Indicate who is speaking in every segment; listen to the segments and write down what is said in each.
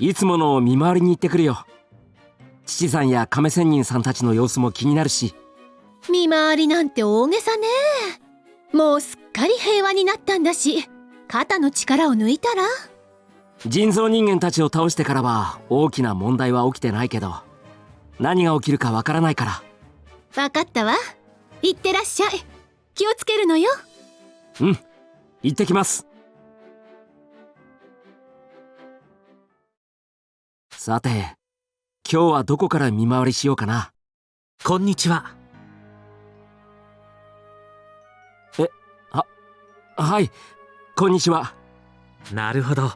Speaker 1: いつもの見回りに行ってくるよ。父さんや亀仙人さんたちの様子も気になるし。
Speaker 2: 見回りなんて大げさね。もうすっかり平和になったんだし肩の力を抜いたら。
Speaker 1: 人造人間たちを倒してからは大きな問題は起きてないけど何が起きるかわからないから。
Speaker 2: 分かったわ。行ってらっしゃい。気をつけるのよ。
Speaker 1: うん。行ってきますさて今日はどこから見回りしようかな。
Speaker 3: こんにちは。
Speaker 1: えあはいこんにちは。
Speaker 3: なるほど。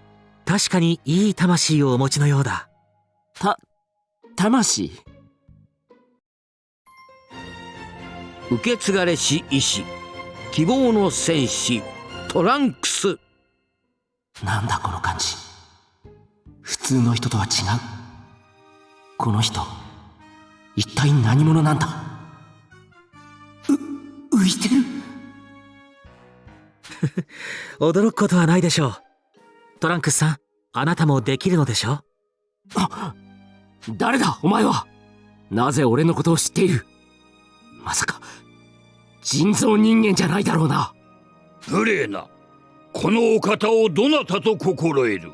Speaker 3: 確かにいい魂をお持ちのようだ。
Speaker 1: た魂？
Speaker 4: 受け継がれし医師希望の戦士トランクス。
Speaker 1: なんだこの感じ普通の人とは違う。この人一体何者なんだ？う浮いてる。
Speaker 3: 驚くことはないでしょう。トランクスさんあなたもできるのでしょ
Speaker 1: あ誰だ？お前は。なぜ俺のことを知っている？まさか人造人間じゃないだろうな。
Speaker 5: 無礼な。このお方をどなたと心得る？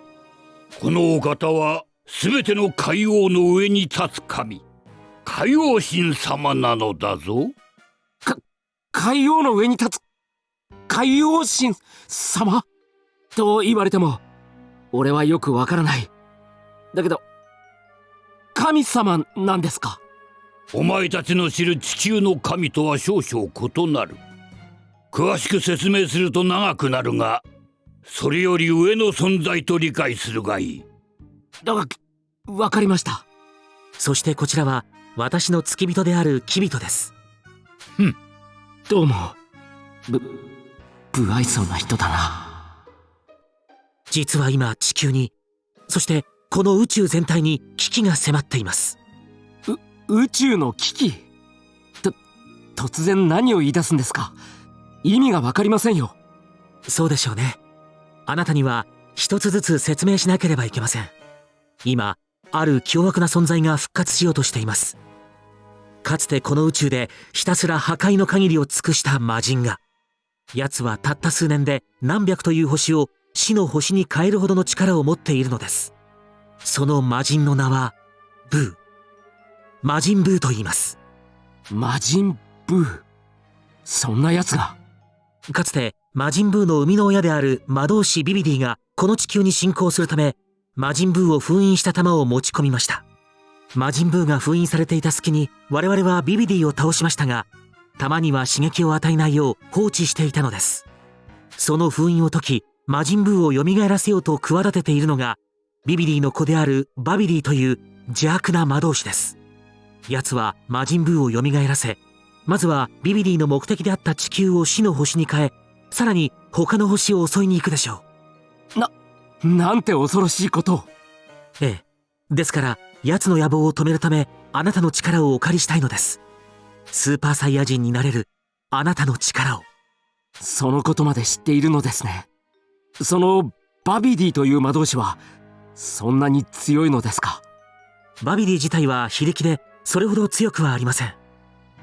Speaker 5: このお方は全ての海王の上に立つ神。海王神様なのだぞ。
Speaker 1: か海王の上に立つ。海王神様？と言われても俺はよくわからない。だけど神様なんですか？
Speaker 5: お前たちの知る地球の神とは少々異なる。詳しく説明すると長くなるがそれより上の存在と理解するがいい。
Speaker 1: だがわかりました。
Speaker 3: そしてこちらは私の付き人であるキビトです。
Speaker 1: ふん。どうも。ぶ不愛想な人だな。
Speaker 3: 実は今地球にそしてこの宇宙全体に危機が迫っています。
Speaker 1: 宇宙の危機？と突然何を言い出すんですか？意味が分かりませんよ。
Speaker 3: そうでしょうねあなたには一つずつ説明しなければいけません。今ある凶悪な存在が復活しようとしています。かつてこの宇宙でひたすら破壊の限りを尽くした魔人が奴はたった数年で何百という星を死の星に変えるほどの力を持っているのです。その魔人の名はブー。魔人ブーと言います。
Speaker 1: 魔人ブー。そんな奴が。
Speaker 3: かつて魔人ブーの生みの親である魔導士ビビディがこの地球に侵攻するため魔人ブーを封印した玉を持ち込みました。魔人ブーが封印されていた隙に我々はビビディを倒しましたが玉には刺激を与えないよう放置していたのです。その封印を解き魔人ブーを蘇らせようと企てているのがビビディの子であるバビディという邪悪な魔導士です。奴は魔人ブーを蘇らせまずはビビディの目的であった地球を死の星に変えさらに他の星を襲いに行くでしょ
Speaker 1: う。ななんて恐ろしいこと。を
Speaker 3: ええ。ですから奴の野望を止めるためあなたの力をお借りしたいのです。スーパーサイヤ人になれるあなたの力を。
Speaker 1: そのことまで知っているのですね。そのバビディという魔導士はそんなに強いのですか？
Speaker 3: バビディ自体は非力でそれほど強くはありません。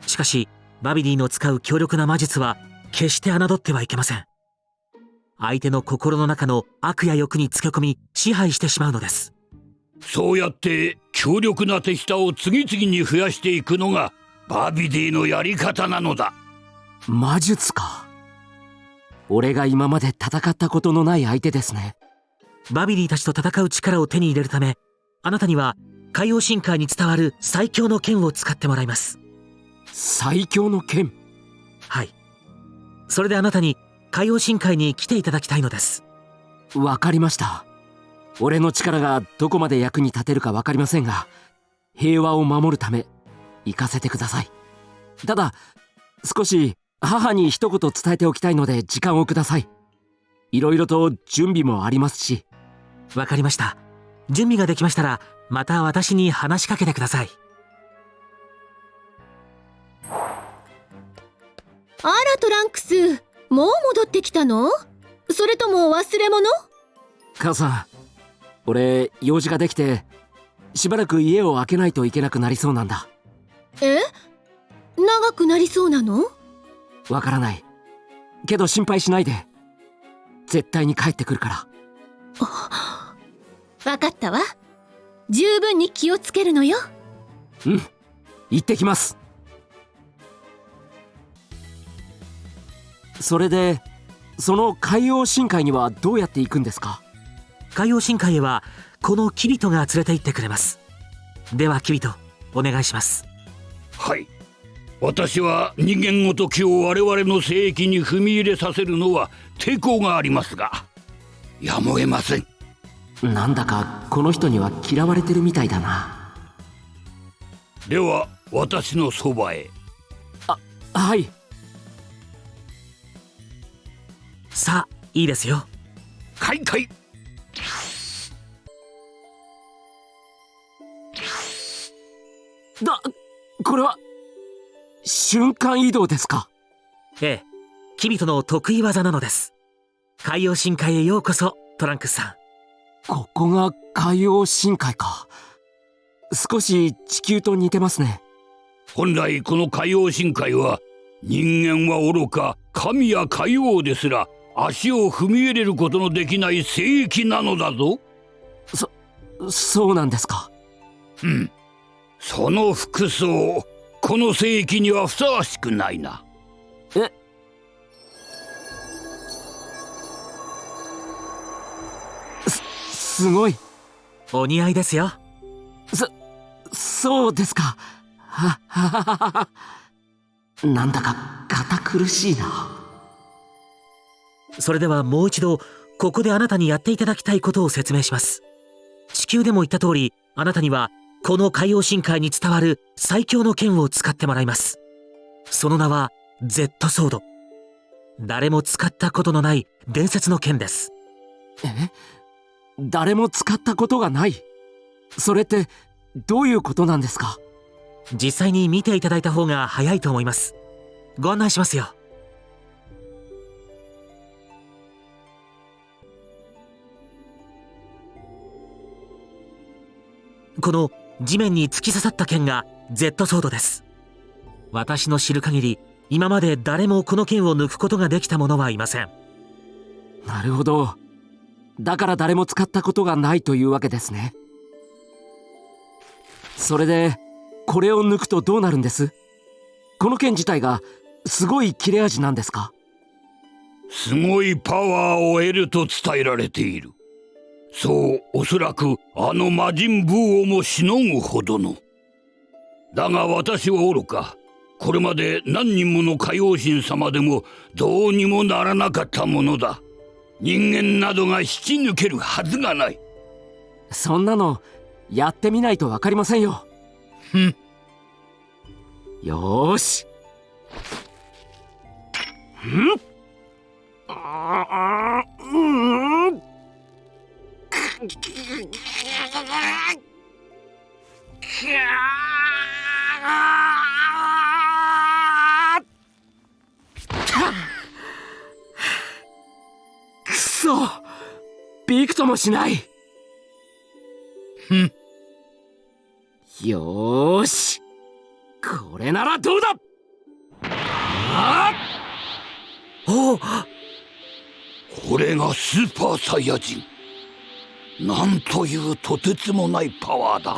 Speaker 3: しかしバビディの使う強力な魔術は決して侮ってはいけません。相手の心の中の悪や欲につけ込み支配してしまうのです。
Speaker 5: そうやって強力な手下を次々に増やしていくのがバビディのやり方なのだ。
Speaker 1: 魔術か。俺が今まで戦ったことのない相手ですね。
Speaker 3: バビディたちと戦う力を手に入れるためあなたには海洋深海に伝わる最強の剣を使ってもらいます。
Speaker 1: 最強の剣？
Speaker 3: はいそれであなたに海洋深海に来ていただきたいのです。
Speaker 1: わかりました。俺の力がどこまで役に立てるか分かりませんが平和を守るため行かせてください。ただ少し母に一言伝えておきたいので時間をください。いろいろと準備もありますし。
Speaker 3: わかりました。準備ができましたらまた私に話しかけてください
Speaker 2: あらトランクスもう戻ってきたの？それとも忘れ物？
Speaker 1: 母さん俺用事ができてしばらく家を開けないといけなくなりそうなんだ。
Speaker 2: え？長くなりそうなの？
Speaker 1: わからない。けど心配しないで。絶対に帰ってくるから。
Speaker 2: わかったわ。十分に気をつけるのよ。
Speaker 1: うん。行ってきますそれでその海洋深海にはどうやって行くんですか？
Speaker 3: 海洋深海へはこのキビトが連れて行ってくれます。ではキビトお願いします。
Speaker 5: はい。私は人間ごときを我々の聖域に踏み入れさせるのは抵抗がありますがやむを得ません。
Speaker 1: なんだかこの人には嫌われてるみたいだな。
Speaker 5: では私のそばへ。
Speaker 1: はい
Speaker 3: さあいいですよ。
Speaker 5: 開会。
Speaker 1: だこれは瞬間移動ですか？
Speaker 3: ええ。キビトの得意技なのです。海洋深海へようこそトランクスさん。
Speaker 1: ここが海洋深海か。少し地球と似てますね。
Speaker 5: 本来この海洋深海は人間は愚か神や海王ですら足を踏み入れることのできない聖域なのだぞ。
Speaker 1: そうなんですか。
Speaker 5: うん。その服装この聖域にはふさわしくないな。
Speaker 1: すごい。
Speaker 3: お似合いですよ。
Speaker 1: そうですか。ははははは。なんだか堅苦しいな
Speaker 3: それではもう一度ここであなたにやっていただきたいことを説明します。地球でも言った通りあなたにはこの海洋深海に伝わる最強の剣を使ってもらいます。その名は Z ソード。誰も使ったことのない伝説の剣です。
Speaker 1: え？誰も使ったことがない？それってどういうことなんですか？
Speaker 3: 実際に見ていただいた方が早いと思います。ご案内しますよこの地面に突き刺さった剣が Z ソードです。私の知る限り今まで誰もこの剣を抜くことができた者はいません。
Speaker 1: なるほど。だから誰も使ったことがないというわけですね。それでこれを抜くとどうなるんです？この剣自体がすごい切れ味なんですか？
Speaker 5: すごいパワーを得ると伝えられているそうおそらくあの魔人ブーをもしのぐほどの。だが私は愚か。これまで何人もの海王神様でもどうにもならなかったものだ。人間などが引き抜けるはずがない。
Speaker 1: そんなのやってみないと分かりませんよ。
Speaker 5: ふん。
Speaker 1: よーしん。あーうんくそびくともしない。
Speaker 5: ふん。
Speaker 1: よーし。これならどうだ。あ
Speaker 3: おお
Speaker 5: これがスーパーサイヤ人。なんというとてつもないパワーだ。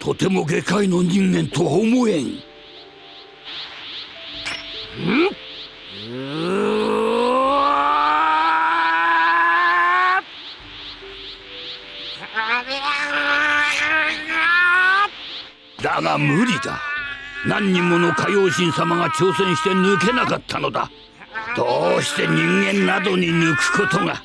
Speaker 5: とても下界の人間とは思えん。
Speaker 1: うわ
Speaker 5: だが無理だ。何人もの海王神様が挑戦して抜けなかったのだ。どうして人間などに抜くことが？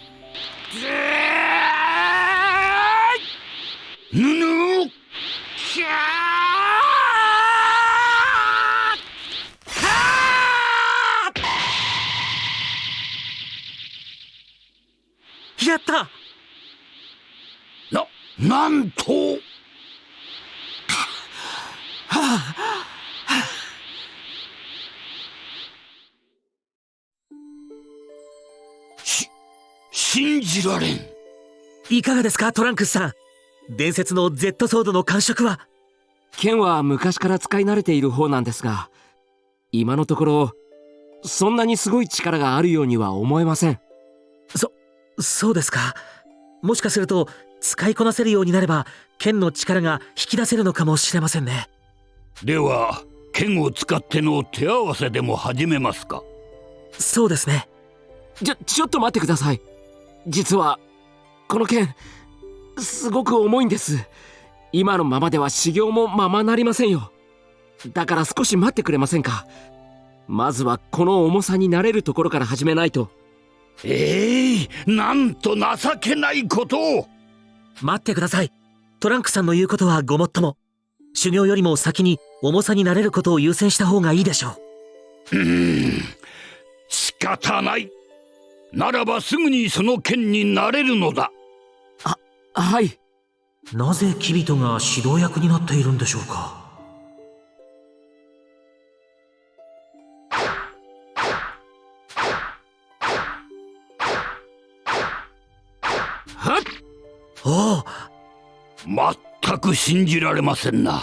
Speaker 5: なんとし信じられん。
Speaker 3: いかがですかトランクスさん。伝説の Z ソードの感触は？
Speaker 1: 剣は昔から使い慣れている方なんですが今のところそんなにすごい力があるようには思えません。
Speaker 3: そうですかもしかすると使いこなせるようになれば剣の力が引き出せるのかもしれませんね。
Speaker 5: では剣を使っての手合わせでも始めますか。
Speaker 3: そうですね。
Speaker 1: ちょちょっと待ってください。実はこの剣すごく重いんです。今のままでは修行もままなりませんよ。だから少し待ってくれませんか。まずはこの重さになれるところから始めないと
Speaker 5: ええなんと情けないことを。
Speaker 3: 待ってください。トランクさんの言うことはごもっとも。修行よりも先に重さになれることを優先した方がいいでしょ
Speaker 5: うーん。仕方ない。ならばすぐにその剣になれるのだ。
Speaker 1: あはい。
Speaker 3: なぜキビトが指導役になっているんでしょうかおお
Speaker 5: 全く信じられませんな。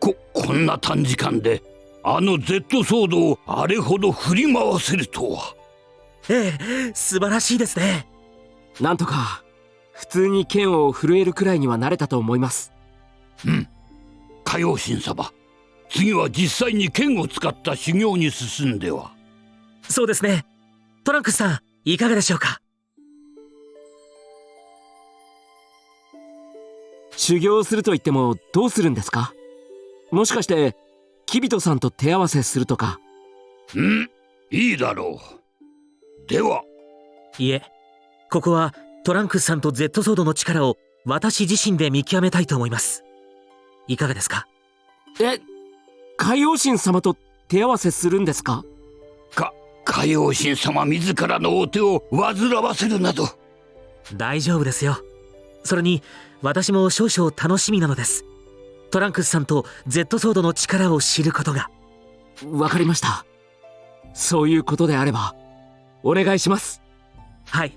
Speaker 5: ここんな短時間であの Z ソードをあれほど振り回せるとは。
Speaker 3: ええ素晴らしいですね。
Speaker 1: なんとか普通に剣を震えるくらいにはなれたと思います。
Speaker 5: うん。海王神様次は実際に剣を使った修行に進んでは。
Speaker 3: そうですね。トランクスさんいかがでしょうか？
Speaker 1: 修行すると言ってもどうするんですか？もしかしてキビトさんと手合わせするとか？
Speaker 5: うんいいだろう。では。い
Speaker 3: えここはトランクスさんと Z ソードの力を私自身で見極めたいと思います。いかがですか？
Speaker 1: え海王神様と手合わせするんですか？
Speaker 5: か海王神様自らのお手を煩わせるなど。
Speaker 3: 大丈夫ですよそれに私も少々楽しみなのです。トランクスさんと Z ソードの力を知ることが。
Speaker 1: わかりました。そういうことであればお願いします。
Speaker 3: はい。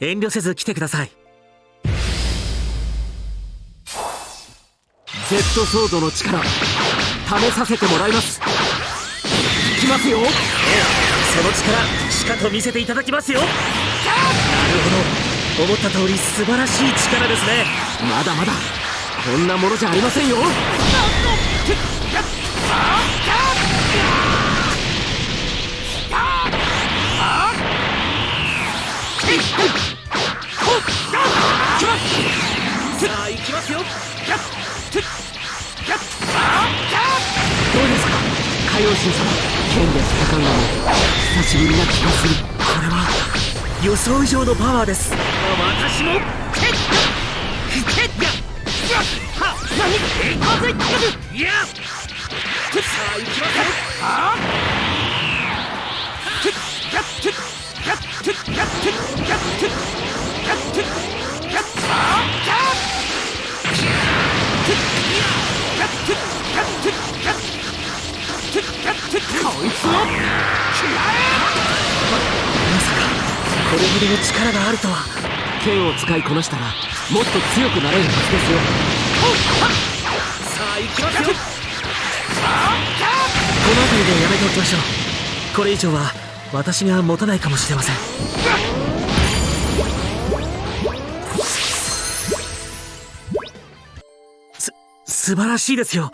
Speaker 3: 遠慮せず来てください。
Speaker 1: Z ソードの力試させてもらいます。いきますよ。
Speaker 3: その力しかと見せていただきますよ。なるほど思った通り素晴らしい力ですね。
Speaker 1: まだまだこんなものじゃありませんよ。
Speaker 3: さあ行きますよ。
Speaker 1: どうですか？海王神様剣で戦うのも久しぶりな気がする。
Speaker 3: これは予想以上のパワーです。
Speaker 4: 私もいや
Speaker 3: さあ行きまさかこれほどの力があるとは。
Speaker 1: 剣を使いこなしたらもっと強くなれるはずですよ。
Speaker 3: さあ行きますよこの辺りでやめておきましょう。これ以上は私が持たないかもしれません。す素晴らしいですよ。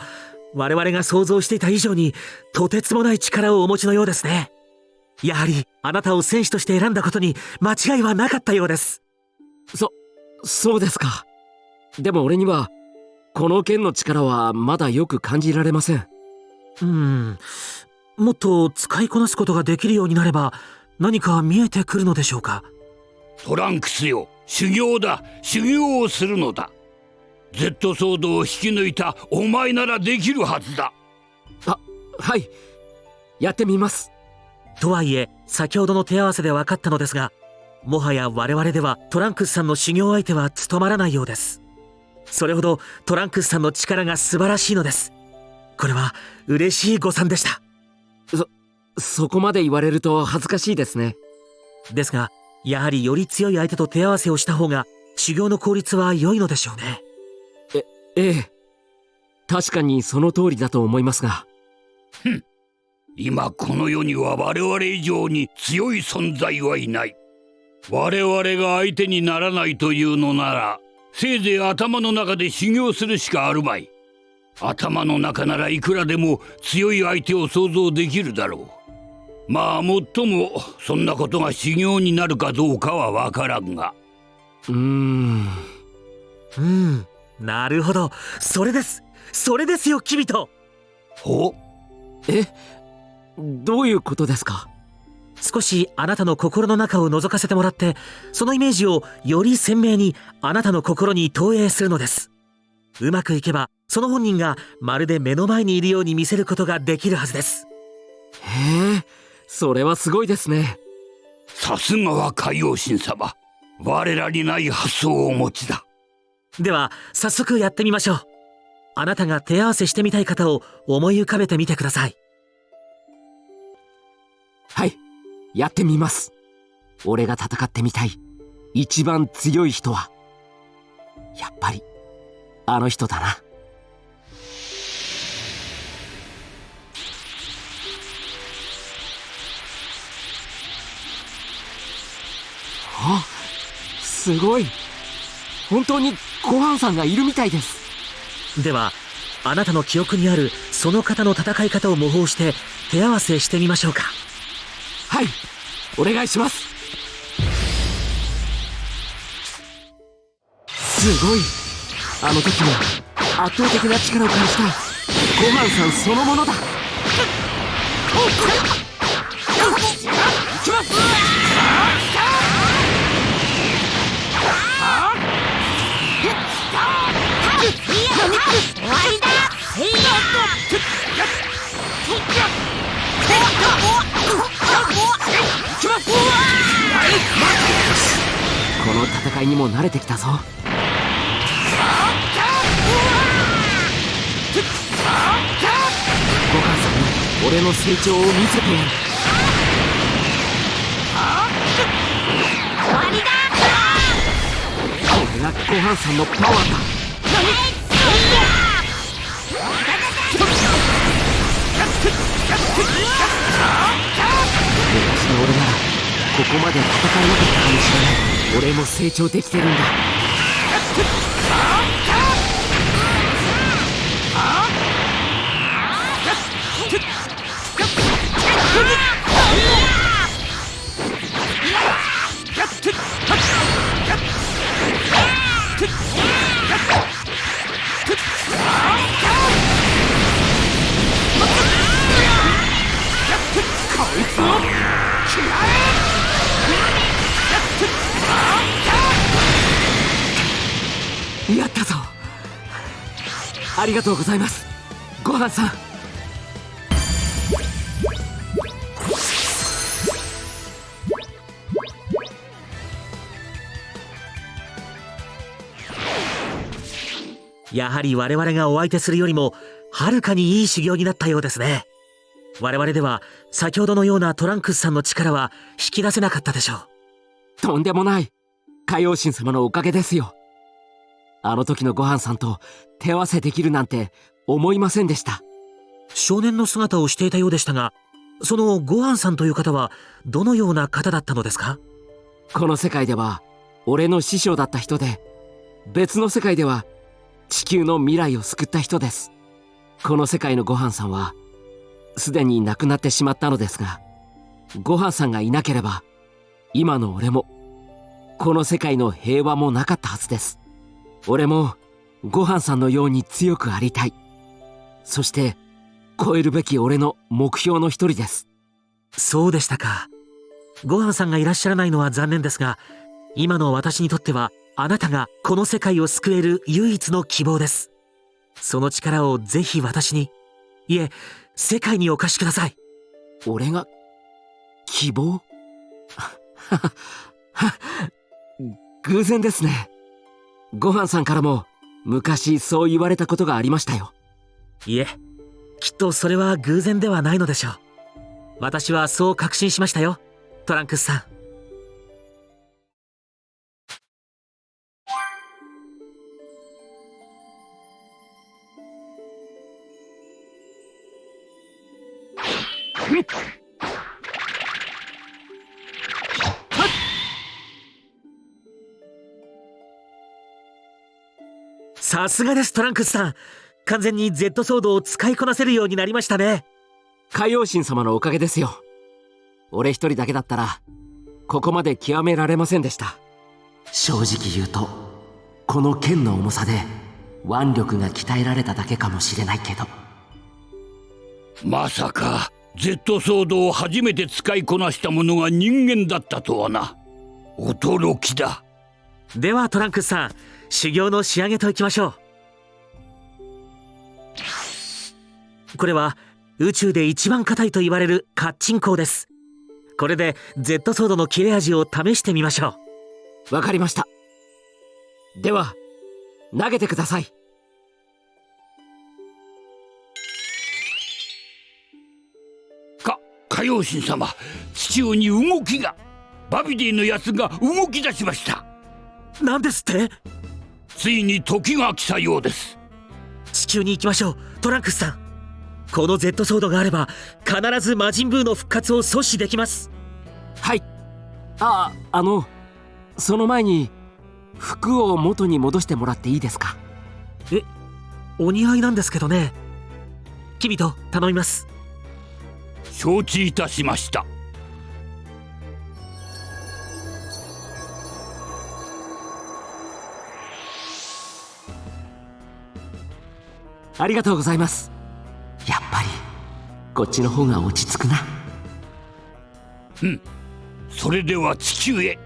Speaker 3: 我々が想像していた以上にとてつもない力をお持ちのようですね。やはりあなたを戦士として選んだことに間違いはなかったようです。
Speaker 1: そそうですか。でも俺にはこの剣の力はまだよく感じられません。
Speaker 3: うん。もっと使いこなすことができるようになれば何か見えてくるのでしょうか。
Speaker 5: トランクスよ。修行だ。修行をするのだ。Z ソードを引き抜いたお前ならできるはずだ。
Speaker 1: あはい。やってみます
Speaker 3: とはいえ先ほどの手合わせで分かったのですがもはや我々ではトランクスさんの修行相手は務まらないようです。それほどトランクスさんの力が素晴らしいのです。これは嬉しい誤算でした。
Speaker 1: そこまで言われると恥ずかしいですね。
Speaker 3: ですがやはりより強い相手と手合わせをした方が修行の効率は良いのでしょうね。
Speaker 1: ええ確かにその通りだと思いますが
Speaker 5: 今この世には我々以上に強い存在はいない。我々が相手にならないというのならせいぜい頭の中で修行するしかあるまい。頭の中ならいくらでも強い相手を想像できるだろう。まあもっともそんなことが修行になるかどうかはわからんが。
Speaker 1: うーん。
Speaker 3: うん。なるほど。それです。それですよキビト
Speaker 5: ほ
Speaker 1: え？どういうことですか？
Speaker 3: 少しあなたの心の中を覗かせてもらってそのイメージをより鮮明にあなたの心に投影するのです。うまくいけばその本人がまるで目の前にいるように見せることができるはずです。
Speaker 1: へえそれはすごいですね。
Speaker 5: さすがは海王神様。我らにない発想をお持ちだ。
Speaker 3: では早速やってみましょう。あなたが手合わせしてみたい方を思い浮かべてみてください
Speaker 1: はい。やってみます。俺が戦ってみたい。一番強い人は。やっぱりあの人だな。あすごい。本当にごはんさんがいるみたいです。
Speaker 3: ではあなたの記憶にあるその方の戦い方を模倣して手合わせしてみましょうか。
Speaker 1: はい。お願いします。すごい。あの時の圧倒的な力を感じた。ごはんさんそのものだ。この戦いにも慣れてきたぞ。ごはんさんに俺の成長を見せてやる。これがごはんさんのパワーだ。昔の俺ならここまで戦えなかったかもしれない。俺も成長できてるんだ。ありがとうございます。ごはんさん。
Speaker 3: やはり我々がお相手するよりもはるかにいい修行になったようですね。我々では先ほどのようなトランクスさんの力は引き出せなかったでしょう。
Speaker 1: とんでもない。海王神様のおかげですよ。あの時のごはんさんと手合わせできるなんて思いませんでした。
Speaker 3: 少年の姿をしていたようでしたがそのごはんさんという方はどのような方だったのですか？
Speaker 1: この世界では俺の師匠だった人で別の世界では地球の未来を救った人です。この世界のごはんさんはすでに亡くなってしまったのですがごはんさんがいなければ今の俺もこの世界の平和もなかったはずです俺もごはんさんのように強くありたい。そして超えるべき俺の目標の一人です。
Speaker 3: そうでしたか。ごはんさんがいらっしゃらないのは残念ですが今の私にとってはあなたがこの世界を救える唯一の希望です。その力をぜひ私に。いえ世界にお貸しください。
Speaker 1: 俺が希望？偶然ですねご飯さんからも昔そう言われたことがありましたよ。
Speaker 3: いえきっとそれは偶然ではないのでしょう。私はそう確信しましたよトランクスさん。さすがですトランクスさん。完全に Z ソードを使いこなせるようになりましたね。
Speaker 1: 海王神様のおかげですよ。俺一人だけだったらここまで極められませんでした。正直言うとこの剣の重さで腕力が鍛えられただけかもしれないけど。
Speaker 5: まさか Z ソードを初めて使いこなした者が人間だったとはな。驚きだ。
Speaker 3: ではトランクスさん修行の仕上げといきましょう。これは宇宙で一番硬いと言われるカッチン鋼です。これで Z ソードの切れ味を試してみましょ
Speaker 1: わかりました。では投げてください。
Speaker 5: か海王神様地中に動きが。バビディのやつが動き出しました。
Speaker 3: うなんですって？
Speaker 5: ついに時が来たようです。
Speaker 3: 地球に行きましょうトランクスさん。この Z ソードがあれば必ず魔人ブーの復活を阻止できます。
Speaker 1: はい。ああのその前に服を元に戻してもらっていいですか？
Speaker 3: えお似合いなんですけどね。君と頼みます。
Speaker 5: 承知いたしました
Speaker 1: ありがとうございます。やっぱりこっちの方が落ち着くな。
Speaker 5: それでは地球へ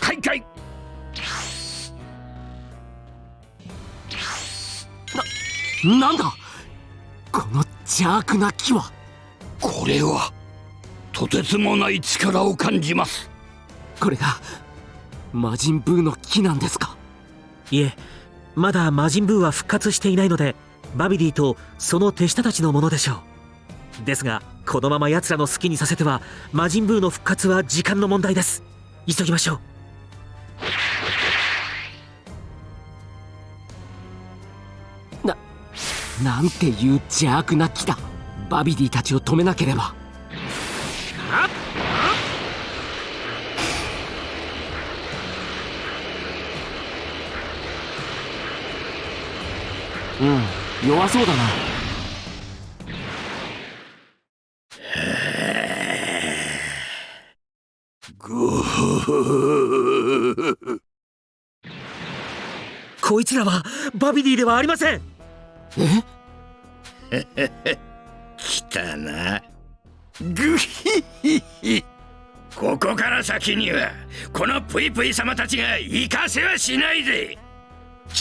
Speaker 5: 開会。
Speaker 1: なんだ？この邪悪な木は。
Speaker 5: これはとてつもない力を感じます。
Speaker 1: これが魔人ブーの木なんですか？
Speaker 3: いえまだ魔人ブーは復活していないのでバビディとその手下たちのものでしょう。ですがこのまま奴らの好きにさせては魔人ブーの復活は時間の問題です。急ぎましょう。
Speaker 1: なんていう邪悪な木だ。バビディたちを止めなければ。うん。弱そうだな。
Speaker 3: こいつらはバビディではありません。
Speaker 1: え？
Speaker 5: 来たな。ぐひひひここから先にはこのプイプイ様たちが行かせはしないぜ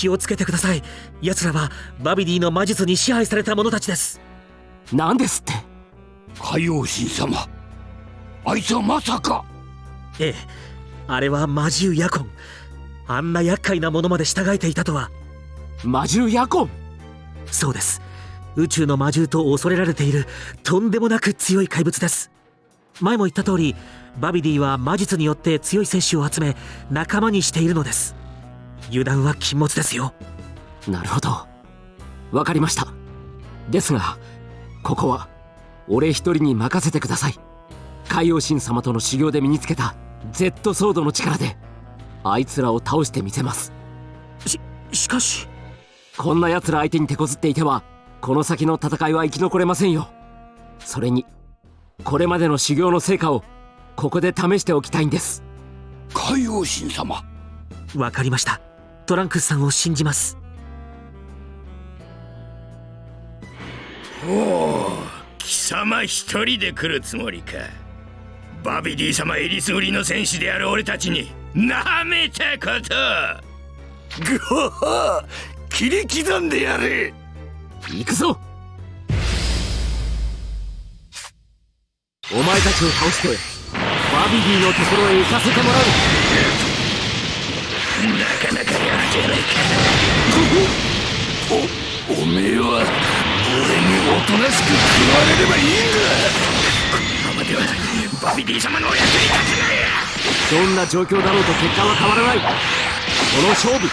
Speaker 3: 気をつけてください。奴らはバビディの魔術に支配された者たちです。
Speaker 1: なんですって？
Speaker 5: 海王神様。あいつはまさか。
Speaker 3: ええ。あれは魔獣ヤコン。あんな厄介なものまで従えていたとは。
Speaker 1: 魔獣ヤコン？
Speaker 3: そうです。宇宙の魔獣と恐れられている。とんでもなく強い怪物です。前も言った通りバビディは魔術によって強い戦士を集め仲間にしているのです油断は禁物ですよ。
Speaker 1: なるほど。わかりました。ですがここは俺一人に任せてください。海王神様との修行で身につけた Z ソードの力であいつらを倒してみせます。
Speaker 3: ししかし。
Speaker 1: こんな奴ら相手に手こずっていてはこの先の戦いは生き残れませんよ。それにこれまでの修行の成果をここで試しておきたいんです。
Speaker 5: 海王神様。
Speaker 3: わかりましたトランクスさんを信じます。
Speaker 5: おお貴様一人で来るつもりか。バビディ様えりすぐりの戦士である俺たちになめたこと。ぐほほ切り刻んでやれ。
Speaker 1: 行くぞ。お前たちを倒してバビディのところへ行かせてもらう。
Speaker 5: なかなかやるじゃないかおおめえは俺におとなしく食われればいいんだ。このままではバビディ様のお役に立てない。
Speaker 1: どんな状況だろうと結果は変わらないこの勝負。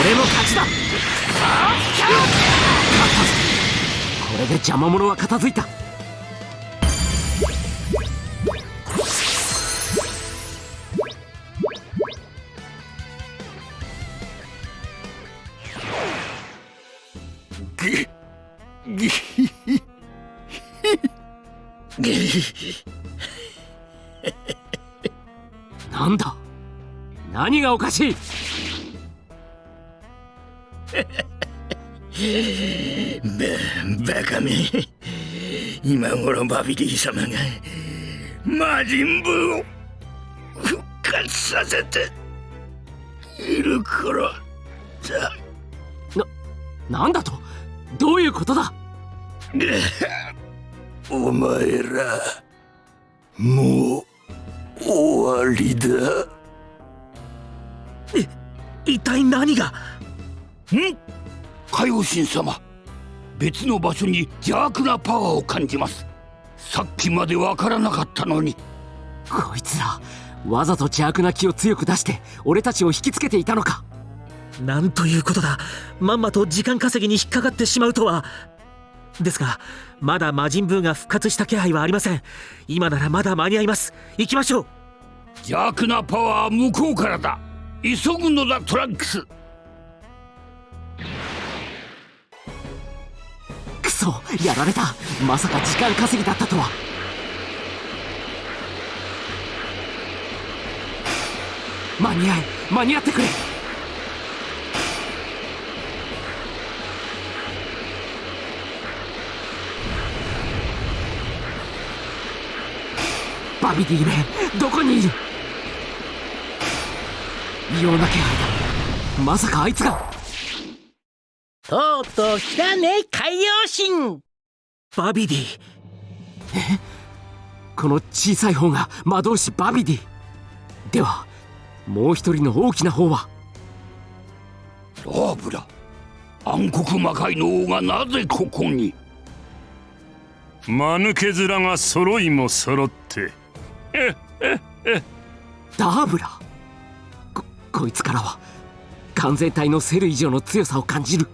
Speaker 1: 俺の勝ちだ勝ったぞこれで邪魔者は片付いた。なんだ？何がおかしい？
Speaker 5: ババカめ。今頃バビディ様が魔人ブーを復活させている頃だ
Speaker 1: なんだと？どういうことだ？
Speaker 5: お前らもう終わりだ。
Speaker 3: 一体何が？
Speaker 5: ん？海王神様別の場所に邪悪なパワーを感じます。さっきまでわからなかったのに。
Speaker 1: こいつらわざと邪悪な気を強く出して俺たちを引きつけていたのか。
Speaker 3: なんということだ。まんまと時間稼ぎに引っかかってしまうとはですがまだ魔人ブーが復活した気配はありません。今ならまだ間に合います。行きましょう。
Speaker 5: 邪悪なパワーは向こうからだ。急ぐのだトランクス。
Speaker 1: クソやられた。まさか時間稼ぎだったとは。間に合え間に合ってくれバビディめどこにいる？異様な気配だ。まさかあいつが。
Speaker 6: とうとう来たね海洋神。
Speaker 3: バビディ。
Speaker 1: この小さい方が魔導士バビディ。ではもう一人の大きな方は？
Speaker 5: ラーブラ暗黒魔界の王がなぜここに？
Speaker 7: 間抜け面が揃いも揃って
Speaker 1: ダーブラここいつからは完全体のセル以上の強さを感じる。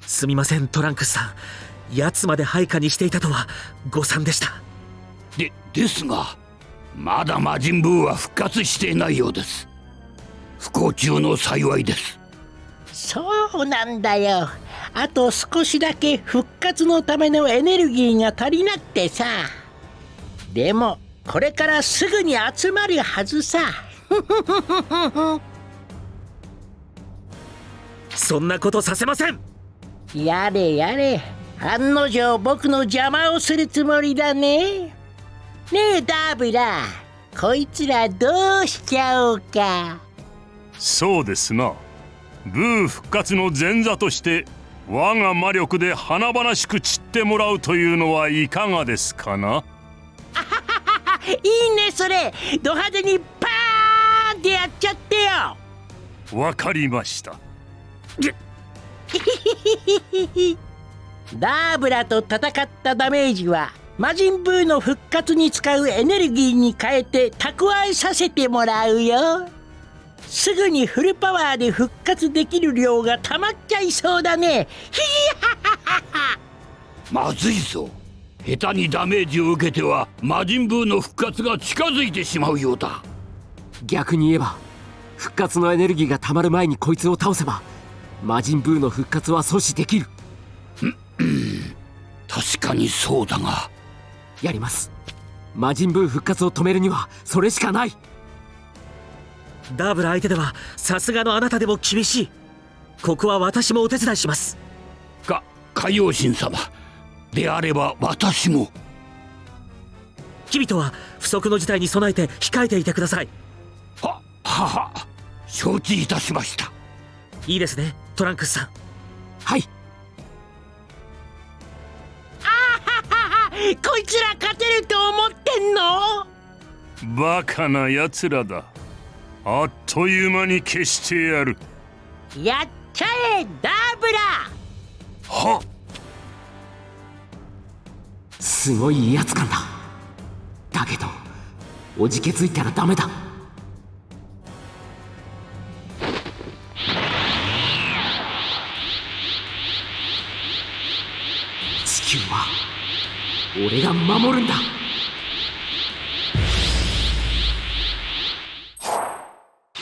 Speaker 3: すみませんトランクスさん。奴まで配下にしていたとは誤算でした。
Speaker 5: でですがまだ魔人ブーは復活していないようです。不幸中の幸いです。
Speaker 6: そうなんだよ。あと少しだけ復活のためのエネルギーが足りなくてさ。でもこれからすぐに集まるはずさ。
Speaker 3: そんなことさせません。
Speaker 6: やれやれ。案の定僕の邪魔をするつもりだね。ねえダーブラこいつらどうしちゃおうか。
Speaker 7: そうですな。ブー復活の前座として我が魔力で華々しく散ってもらうというのはいかがですかな？い
Speaker 6: いねそれ。ド派手にパーンってやっちゃってよ。
Speaker 7: わかりました。
Speaker 6: ダーブラと戦ったダメージは魔人ブーの復活に使うエネルギーに変えて蓄えさせてもらうよ。すぐにフルパワーで復活できる量がたまっちゃいそうだね。ヒ
Speaker 5: まずいぞ下手にダメージを受けては魔人ブーの復活が近づいてしまうようだ。
Speaker 1: 逆に言えば復活のエネルギーが溜まる前にこいつを倒せば魔人ブーの復活は阻止できる。
Speaker 5: 確かにそうだが。
Speaker 1: やります。魔人ブー復活を止めるにはそれしかない。
Speaker 3: ダーブラ相手ではさすがのあなたでも厳しい。ここは私もお手伝いします。
Speaker 5: か海王神様であれば私も。
Speaker 3: 君とは不測の事態に備えて控えていてください。
Speaker 5: ははは承知いたしました。
Speaker 3: いいですねトランクスさん。
Speaker 1: はい。
Speaker 6: こいつら勝てると思ってんの？
Speaker 7: バカな奴らだ。あっという間に消してやる。
Speaker 6: やっちゃえダーブラ
Speaker 7: は
Speaker 1: すごい威圧感だ。だけどおじけづいたらダメだ。地球は俺が守るんだ。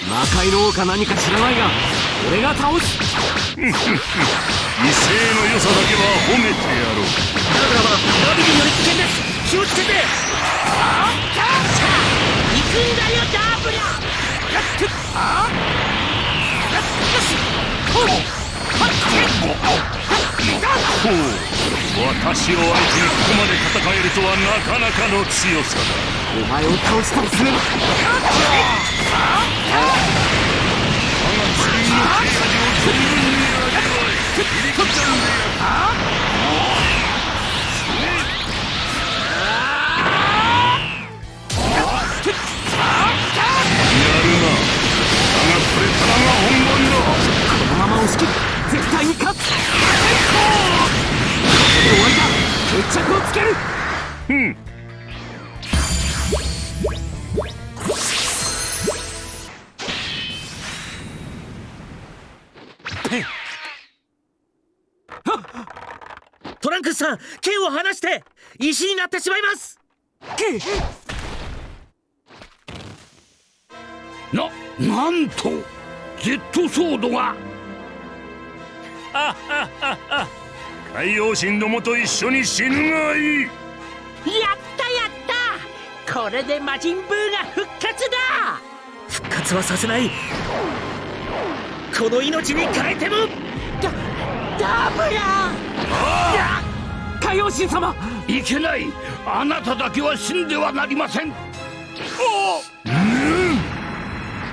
Speaker 1: 魔界の王か何か知らないが俺が倒す。
Speaker 7: 威勢の良さだけは褒めてやろう。
Speaker 6: だからラビリンより危険です。気をつけて。あっ行くんだよダーブラやってあよしほう
Speaker 7: ほう私を相手にここまで戦えるとはなかなかの強さだ。
Speaker 1: お前を倒すとすれば
Speaker 7: 我がチー。ムの切れ味を存分に味わえ切り刻んでやるやるなだが
Speaker 3: 石になってしまいます。
Speaker 5: ななんと Z ソードが。
Speaker 7: 海王神どもと一緒に死ぬがいい。
Speaker 6: やったやった。これで魔人ブーが復活だ。
Speaker 3: 復活はさせない。この命に変えても。
Speaker 6: ダダブラ
Speaker 1: 海王神様。
Speaker 5: いけない。あなただけは死んではなりません。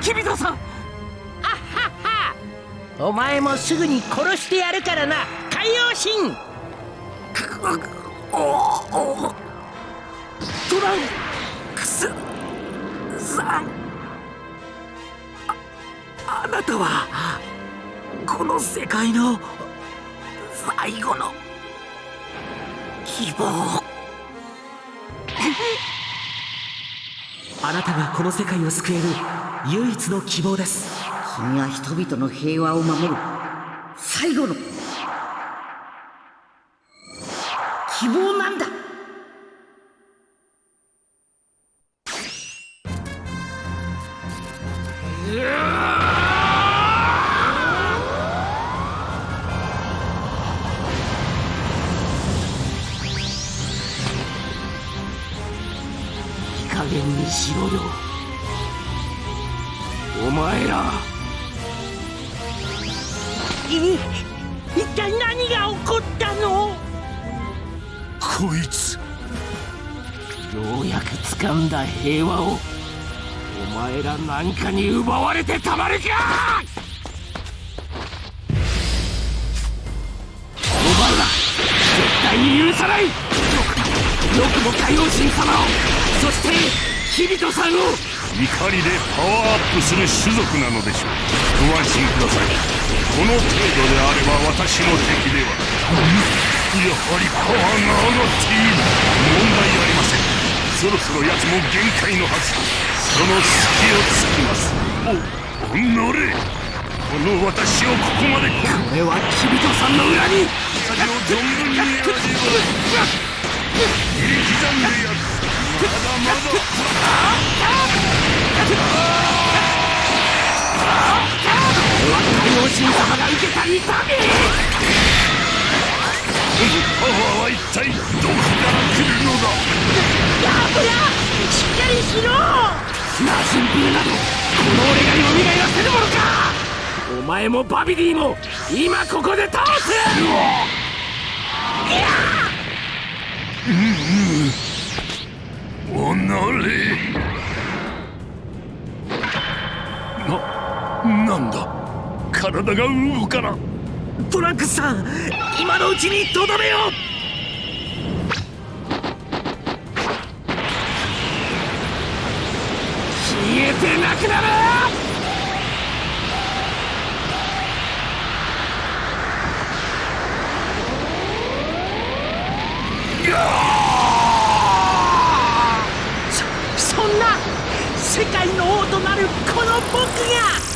Speaker 1: キビトさん。
Speaker 6: お前もすぐに殺してやるからな。海王神。
Speaker 1: トランクスさん。ああなたはこの世界の最後の希望。
Speaker 3: あなたがこの世界を救える唯一の希望です。
Speaker 8: 君は人々の平和を守る最後の希望なんだ。
Speaker 1: 平和をお前らなんかに奪われてたまるか！お前ら絶対に許さない！よくよくも海王神様をそしてキビトさんを！
Speaker 7: 怒りでパワーアップする種族なのでしょう。ご安心ください。この程度であれば私の敵ではやはりパワーが上がっている。問題ありません。そろそろ奴も限界のはずその隙をつきます。おおのれ。この私をここまで来る。
Speaker 1: これはキビトさんの裏に。
Speaker 7: 味を存分に。味わえ切り刻んでやるまだまだ
Speaker 1: 海王神様が受けた痛み
Speaker 7: パワーは一体どこから来るのだ
Speaker 6: ダブラしっかりしろ
Speaker 1: 魔人ブーなどこの俺が蘇らせるものかお前もバビディも今ここで倒すう
Speaker 7: おのれな、なんだ？体が動かな。
Speaker 3: トランクスさん今のうちにとどめよ
Speaker 1: 消えてなくなる。
Speaker 6: そそんな世界の王となるこの僕が。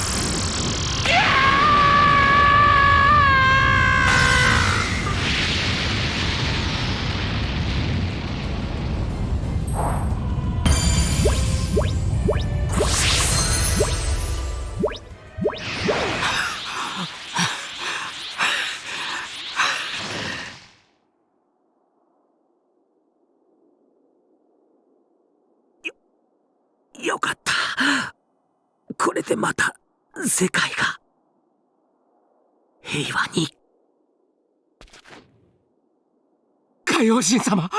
Speaker 1: 海王神様。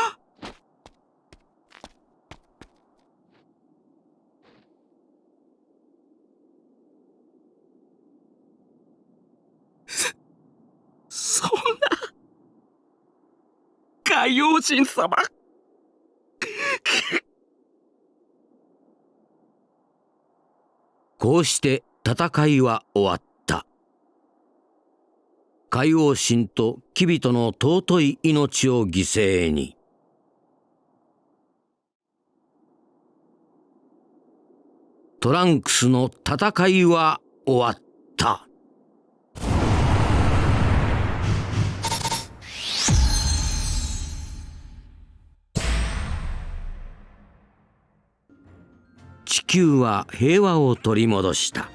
Speaker 1: そんな。海王神様。
Speaker 4: こうして戦いは終わった。海王神とキビトの尊い命を犠牲に。トランクスの戦いは終わった。地球は平和を取り戻した。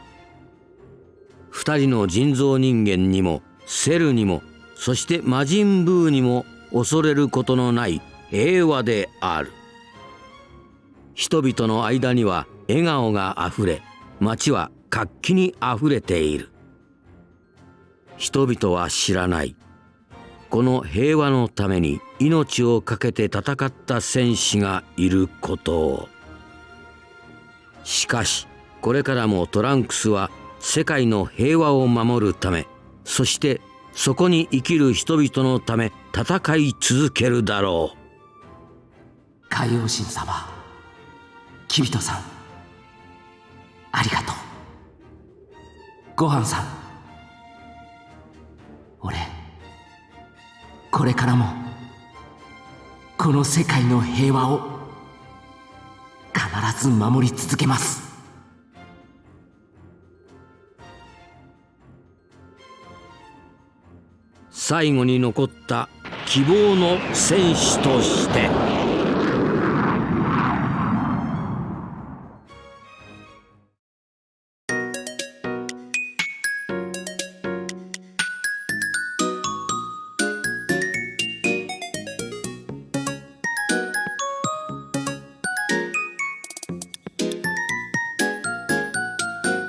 Speaker 4: 二人の人造人間にもセルにもそして魔人ブーにも恐れることのない平和である。人々の間には笑顔があふれ街は活気にあふれている。人々は知らない。この平和のために命を懸けて戦った戦士がいること。をしかしこれからもトランクスは世界の平和を守るためそしてそこに生きる人々のため戦い続けるだろう。
Speaker 1: 海王神様キビトさんありがとう。ごはんさん俺これからもこの世界の平和を必ず守り続けます。
Speaker 4: 最後に残った希望の戦士として。